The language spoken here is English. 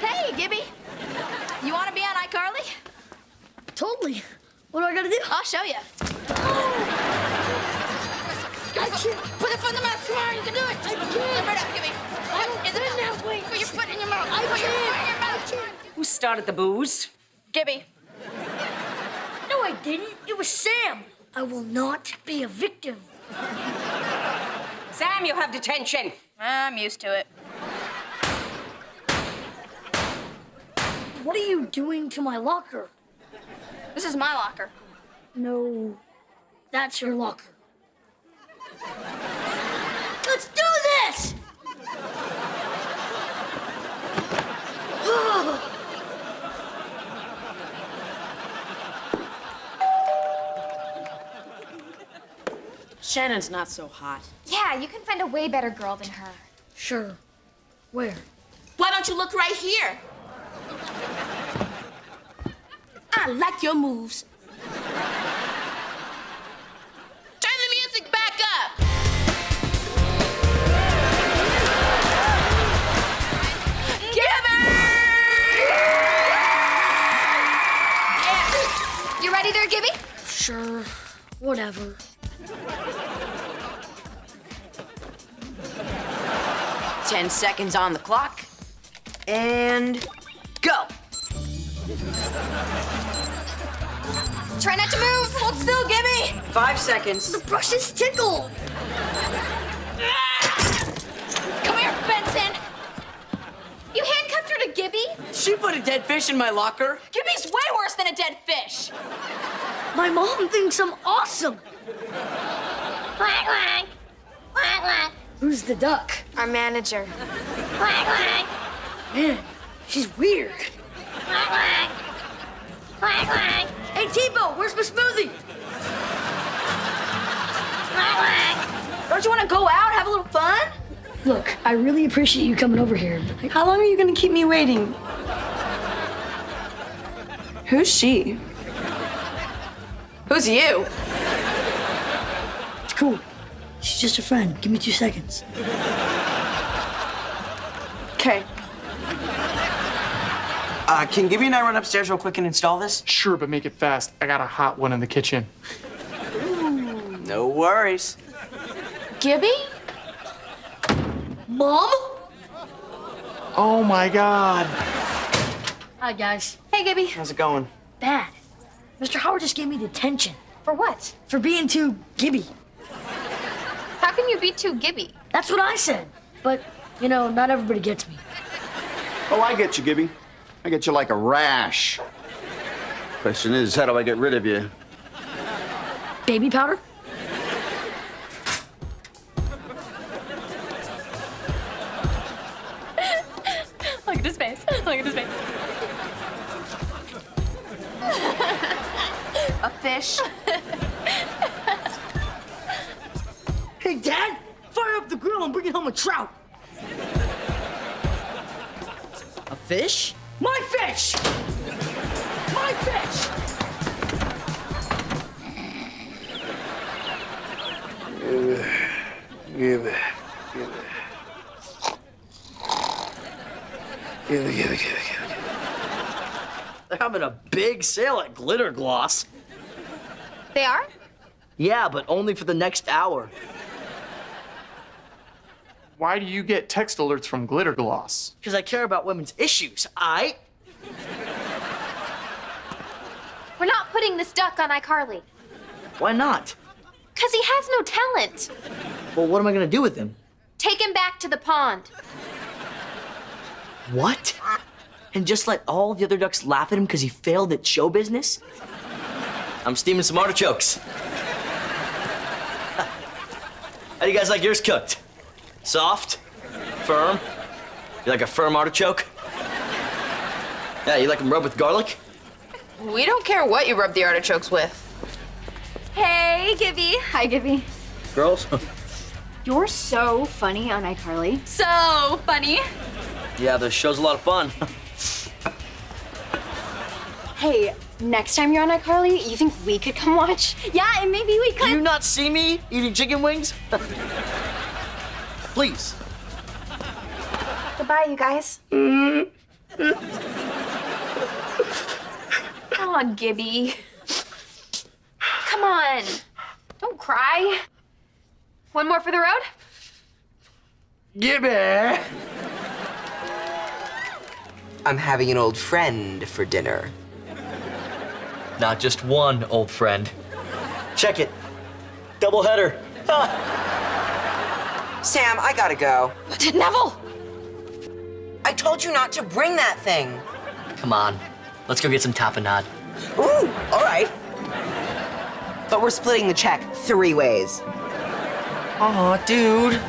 Hey, Gibby. You want to be on iCarly? Totally. What do I gotta do? I'll show you. Gotcha. Put the foot in the mouth. Come on, you can do it. I can't. Right up, Gibby. I don't Is it can now? now. Put your foot in your mouth. I Put your foot in your can't. mouth. Who started the booze? Gibby. No, I didn't. It was Sam. I will not be a victim. Sam, you have detention. I'm used to it. What are you doing to my locker? This is my locker. No, that's your locker. Let's do this! Shannon's not so hot. Yeah, you can find a way better girl than her. sure. Where? Why don't you look right here? I like your moves. Turn the music back up. You ready there, Gibby? Sure. Whatever. Ten seconds on the clock. And go. Try not to move. Hold still, Gibby. Five seconds. The brushes tickle. Come here, Benson. You handcuffed her to Gibby? She put a dead fish in my locker. Gibby's way worse than a dead fish. My mom thinks I'm awesome. Quack, quack. Quack, quack. Who's the duck? Our manager. Quack, quack. Man, she's weird. Quack, quack. Quack, quack. Hey, T-Bo, where's my smoothie? Quack, quack. Don't you want to go out, have a little fun? Look, I really appreciate you coming over here. How long are you gonna keep me waiting? Who's she? Who's you? It's cool. She's just a friend. Give me two seconds. Okay. Uh, can Gibby and I run upstairs real quick and install this? Sure, but make it fast. I got a hot one in the kitchen. No worries. Gibby? Mom? Oh my god. Hi, guys. Hey, Gibby. How's it going? Bad. Mr. Howard just gave me detention For what? for being too gibby. How can you be too Gibby? That's what I said. But, you know, not everybody gets me. Oh, I get you, Gibby. I get you like a rash. Question is, how do I get rid of you? Baby powder? Look at his face. Look at his face. a fish. Hey, Dad, fire up the grill and bring home a trout. A fish? My fish! My fish! Give it. Give it. Give it. Give it, give it, give it, give it. They're having a big sale at Glitter Gloss. They are? Yeah, but only for the next hour. Why do you get text alerts from Glitter Gloss? Because I care about women's issues, I. We're not putting this duck on iCarly. Why not? Because he has no talent. Well, what am I gonna do with him? Take him back to the pond. What? And just let all the other ducks laugh at him because he failed at show business? I'm steaming some artichokes. How do you guys like yours cooked? Soft? Firm? You like a firm artichoke? Yeah, you like them rubbed with garlic? We don't care what you rub the artichokes with. Hey, Gibby. Hi, Gibby. Girls? You're so funny on iCarly. So funny. yeah, the show's a lot of fun. Hey, next time you're on iCarly, you think we could come watch? Yeah, and maybe we Do could. you not see me eating chicken wings? Please. Goodbye, you guys. Come on, Gibby. Come on. Don't cry. One more for the road? Gibby. I'm having an old friend for dinner. Not just one old friend. Check it. Double header. Sam, I gotta go. Did Neville! I told you not to bring that thing. Come on. Let's go get some tapenade. Ooh, all right. But we're splitting the check three ways. Aw, dude.